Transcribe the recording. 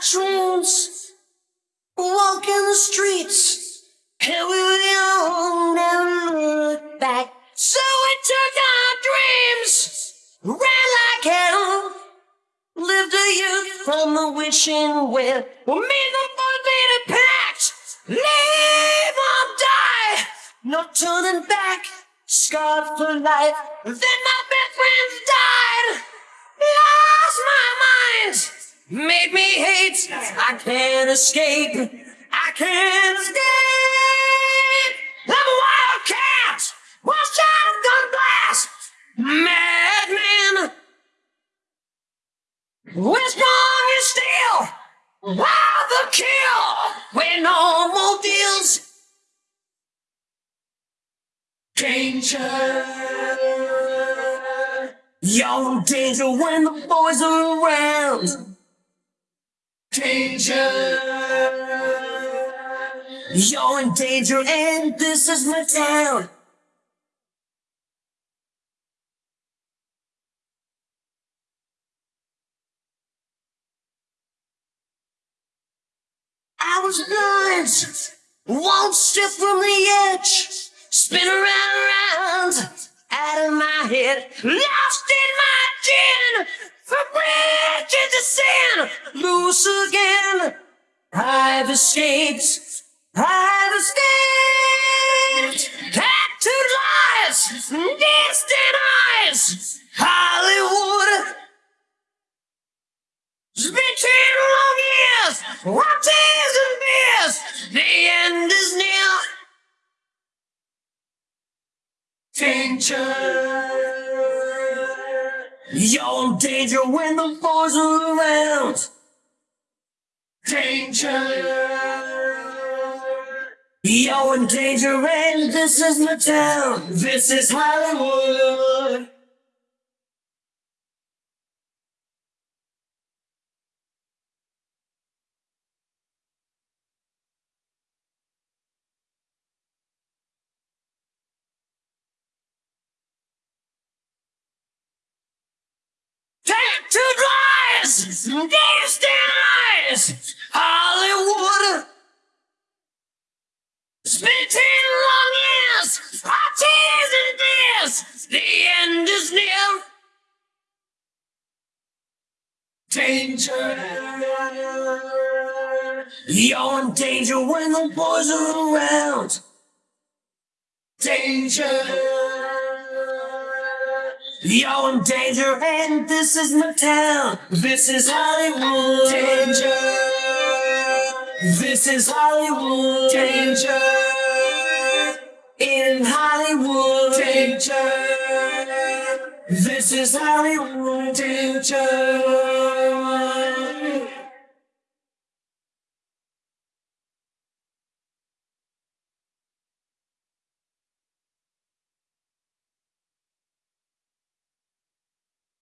dreams, walking the streets, and we young, never looked back. So we took our dreams, ran like hell, lived a youth from the wishing well. We made the motivated pact, live or die, no turning back, scarred for life. Then my best friends died, lost my mind, made me hate. I can't escape, I can't escape. I'm a wildcat, one shot of gun blast, madman. We're strong and steel, wild the kill, with no more deals. Danger. You're danger when the boys are around. Danger. You're in danger and this is my town. I was blind, won't step from the edge, spin around, around, out of my head, lost in my gin, bridges to sin, loose again. I've escaped, I've escaped, tattooed lies, distant eyes, Hollywood. It's been ten long years, tears and beers. The end is near. Danger. You're in danger when the boys are around. Danger. You're in danger and this is my town. This is Hollywood. Tattooed lies, distant eyes, Hollywood. Spent ten long years, tears and tears. The end is near. Danger. You're in danger when the boys are around. Danger. You're in danger, and this is my town. This is Hollywood. Danger. This is Hollywood. Danger. In Hollywood. Danger. This is Hollywood. Danger.